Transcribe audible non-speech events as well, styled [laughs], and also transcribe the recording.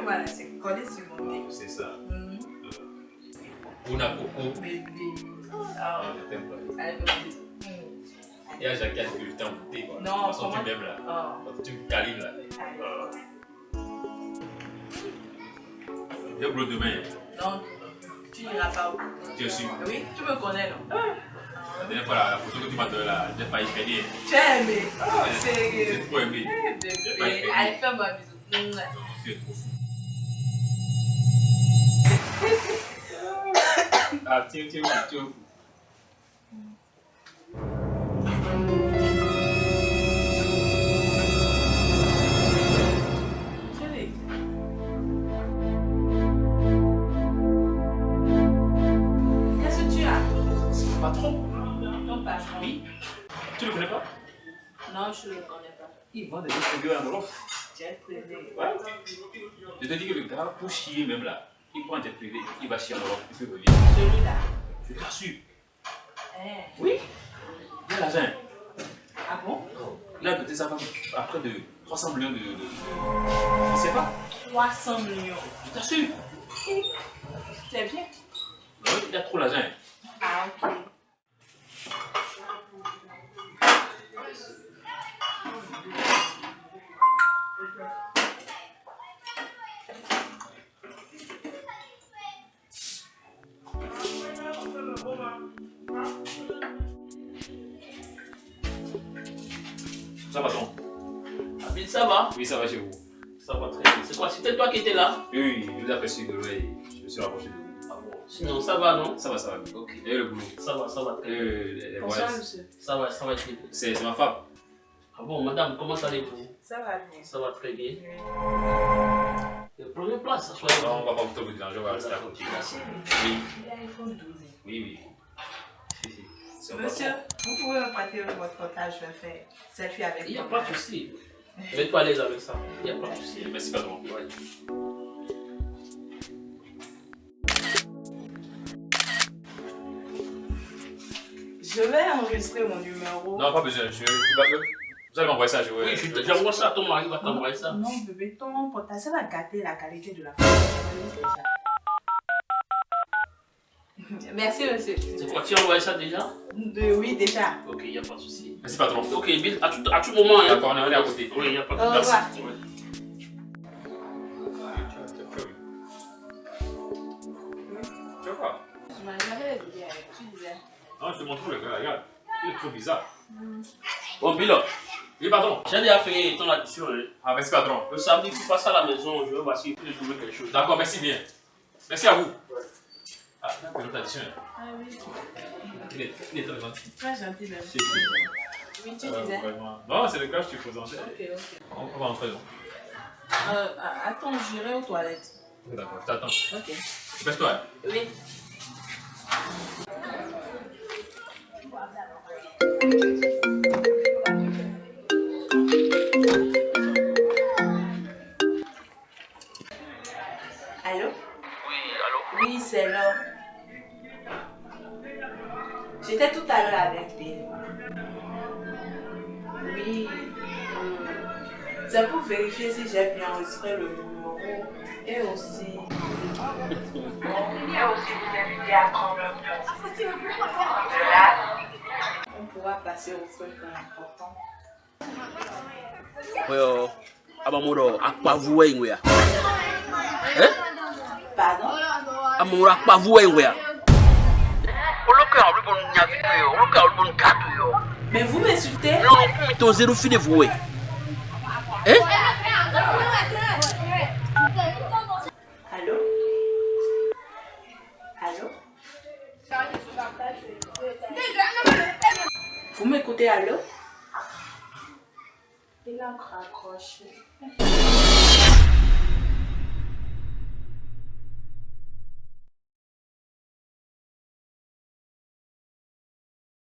[laughs] collé sur mon. C'est ça. Mhm. Una Coco. Bébé. Ah, Ah, je t'aime pas. Et à Jacques, que je t'ai quoi. Non, De toute façon, tu m'aimes là. Ah, Quand tu me câlines là. Euh. J'ai boulot demain. Non, tu n'iras pas bout. Tu es sûr? Oui, tu me connais, non? La dernière fois, la, la photo que tu m'as donnée là, j'ai failli payer. Tu as aimé Oh, J'ai sérieux trop aimé. Eh. Allez, fais-moi un bisou. Mouah. Tu es trop fou. Ah, tiens, tiens, tiens, tiens. Chérie. Qu'est-ce que tu as? Patron Ton patron Oui. Tu le connais pas? Non, je ne le connais pas. Il vend des distribués. Jet privé. Ouais. Je te dis que le gars, pour chier même là, il prend un jet privé, il va chier en Europe, il peut revenir. Celui-là. Je t'assure. Eh. Oui. Il a l'argent. Ah bon? Il a doté sa femme à près de 300 millions de. de... de- Je sais pas. 300 millions. Je t'assure. C'est bien. Ouais, Il a trop l'argent. Ça va, non Habib, ça va Oui, ça va chez vous. Ça va très bien. C'est quoi C'était toi qui étais là Oui, oui, je vous ai aperçu de loin et je me suis rapproché de vous. Ah bon Sinon, ça va, non Ça va, ça va. Ok. Et le boulot Ça va, ça va très bien. Euh, les, les Bonsoir, voyages. monsieur. Ça va, ça va très bien. C'est ma femme. Ah bon, madame, comment allez-vous Ça va bien. Ça va très bien. Oui. Euh, Prenez place, soyez Non, on va pas vous trop vous déranger, on va rester à côté. Oui, il a iPhone 12. oui, oui. Monsieur, vous pouvez me prêter votre portable, je vais faire selfie avec Il n'y a vous. pas de souci. Vous êtes pas à l'aise avec ça. Il n'y a pas de souci. Merci, patron. Ouais. Je vais enregistrer mon numéro. Non, pas besoin. Je, vous allez m'envoyer ça, je vais. Oui, je te- j'envoie ça à ton mari, il va t'envoyer ça. Non, bébé, ton portable, ça va gâter la qualité de la photo. Merci, monsieur. C'est quoi Tu as envoyé ça déjà De- oui, déjà. Ok, il n'y a pas de souci. Merci, patron. Ok, Bill, à tout, à tout moment. Hein. D'accord, on est on est à côté. Oui, il n'y a pas de souci. revoir. Ouais. Tu vois quoi Je m'en jamais dit avec tu disais. Non, je te montre le gars, regarde. Il est trop bizarre. Bon, Bill, Oui, pardon. j'ai déjà fait ton addition. Hein. Ah, merci, patron. Le samedi, tu passes à la maison, je vais voir si je peux trouver quelque chose. D'accord, merci bien. Merci à vous. Ouais. Ah, notre addition. Ah oui, Il est, il est très gentil. très gentil même. Oui, tu Euh, disais. vraiment. Non, c'est le que je te présentais. Ok, ok. On va entrer. Euh, attends, j'irai aux toilettes. D'accord, je t'attends. Ok. Baisse-toi. Oui. J'étais tout à l'heure avec Bill. Oui. C'est pour vérifier si j'ai bien enregistré le numéro et aussi. Et aussi vous inviter à prendre. De là, on pourra passer au truc important. Abamuro ya. Eh? Pardon? Amuro akpavu wengu ya. Yo. Mais vous m'insultez Non, non, ton zéro fini voué. Eh? Allô? Allô? Vous m'écoutez, allô? Il a raccroché.